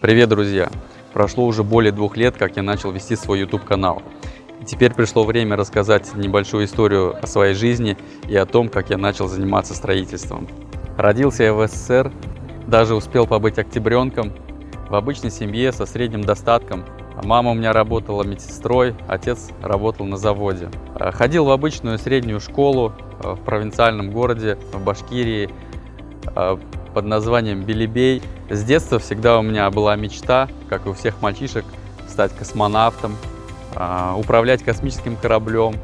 Привет, друзья! Прошло уже более двух лет, как я начал вести свой YouTube-канал. И теперь пришло время рассказать небольшую историю о своей жизни и о том, как я начал заниматься строительством. Родился я в СССР, даже успел побыть октябренком, в обычной семье со средним достатком. Мама у меня работала медсестрой, отец работал на заводе. Ходил в обычную среднюю школу э, в провинциальном городе, в Башкирии, под названием Белебей. С детства всегда у меня была мечта, как и у всех мальчишек, стать космонавтом, а, управлять космическим кораблем,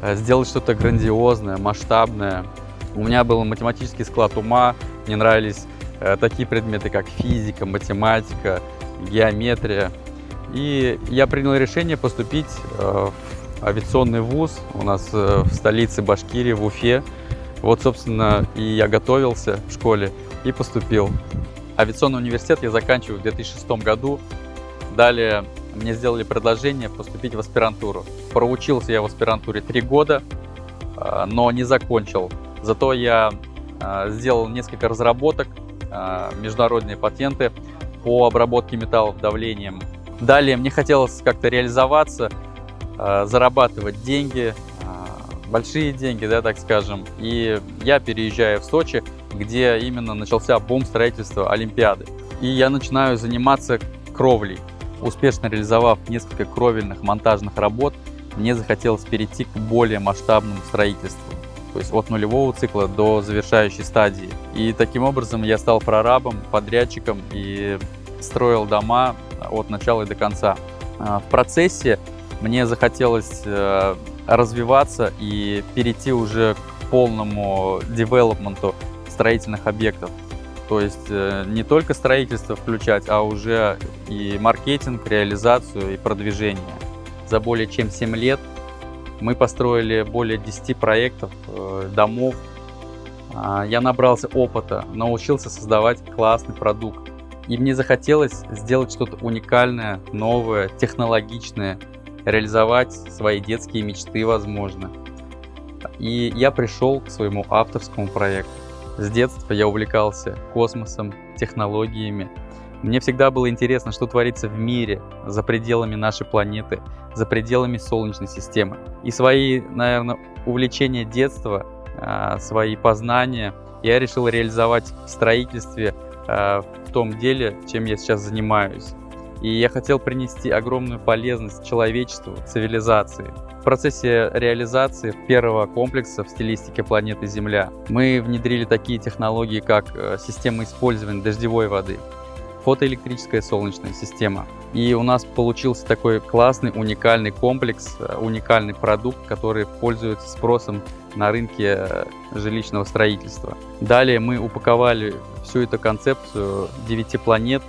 а, сделать что-то грандиозное, масштабное. У меня был математический склад ума, мне нравились э, такие предметы, как физика, математика, геометрия. И я принял решение поступить э, в авиационный вуз у нас э, в столице Башкирии, в Уфе. Вот, собственно, и я готовился в школе и поступил. Авиационный университет я заканчиваю в 2006 году. Далее мне сделали предложение поступить в аспирантуру. Проучился я в аспирантуре три года, а, но не закончил. Зато я а, сделал несколько разработок, а, международные патенты по обработке металлов давлением. Далее мне хотелось как-то реализоваться, зарабатывать деньги, большие деньги, да, так скажем. И я переезжаю в Сочи, где именно начался бум строительства Олимпиады. И я начинаю заниматься кровлей. Успешно реализовав несколько кровельных монтажных работ, мне захотелось перейти к более масштабному строительству. То есть от нулевого цикла до завершающей стадии. И таким образом я стал прорабом, подрядчиком и строил дома от начала и до конца. А, в процессе мне захотелось э, развиваться и перейти уже к полному девелопменту строительных объектов. То есть э, не только строительство включать, а уже и маркетинг, реализацию и продвижение. За более чем 7 лет мы построили более 10 проектов, э, домов. А, я набрался опыта, научился создавать классный продукт. И мне захотелось сделать что-то уникальное, новое, технологичное, реализовать свои детские мечты, возможно. И я пришел к своему авторскому проекту. С детства я увлекался космосом, технологиями. Мне всегда было интересно, что творится в мире, за пределами нашей планеты, за пределами Солнечной системы. И свои, наверное, увлечения детства, а, свои познания я решил реализовать в строительстве, а, в том деле, чем я сейчас занимаюсь. И я хотел принести огромную полезность человечеству, цивилизации процессе реализации первого комплекса в стилистике планеты Земля мы внедрили такие технологии, как э, система использования дождевой воды, фотоэлектрическая солнечная система. И у нас получился такой классный, уникальный комплекс, э, уникальный продукт, который пользуется спросом на рынке э, жилищного строительства. Далее мы упаковали всю эту концепцию 9 планет,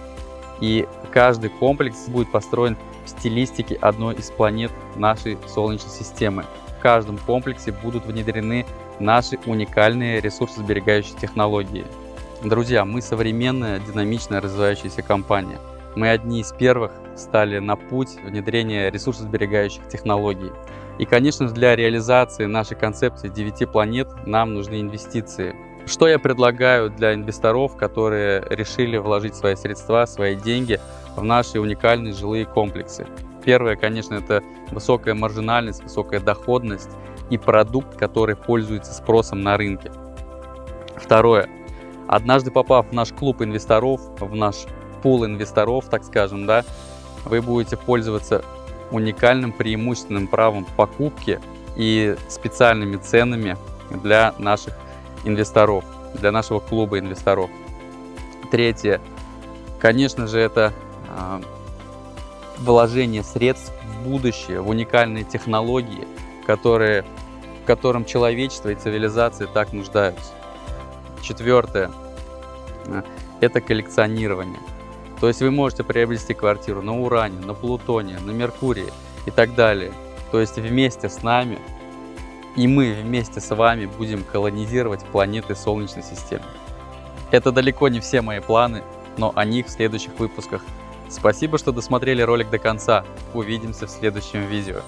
и каждый комплекс будет построен в стилистике одной из планет нашей Солнечной системы. В каждом комплексе будут внедрены наши уникальные ресурсосберегающие технологии. Друзья, мы современная, динамично развивающаяся компания. Мы одни из первых стали на путь внедрения ресурсосберегающих технологий. И, конечно же, для реализации нашей концепции 9 планет нам нужны инвестиции. Что я предлагаю для инвесторов, которые решили вложить свои средства, свои деньги в наши уникальные жилые комплексы. Первое, конечно, это высокая маржинальность, высокая доходность и продукт, который пользуется спросом на рынке. Второе. Однажды попав в наш клуб инвесторов, в наш пул инвесторов, так скажем, да, вы будете пользоваться уникальным преимущественным правом покупки и специальными ценами для наших инвесторов, для нашего клуба инвесторов. Третье. Конечно же, это а, вложение средств в будущее, в уникальные технологии, которые, в котором человечество и цивилизация так нуждаются. Четвертое это коллекционирование. То есть вы можете приобрести квартиру на Уране, на Плутоне, на Меркурии и так далее. То есть вместе с нами и мы вместе с вами будем колонизировать планеты Солнечной системы. Это далеко не все мои планы, но о них в следующих выпусках. Спасибо, что досмотрели ролик до конца. Увидимся в следующем видео.